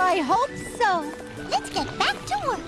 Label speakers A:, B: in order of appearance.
A: I hope so.
B: Let's get back to work.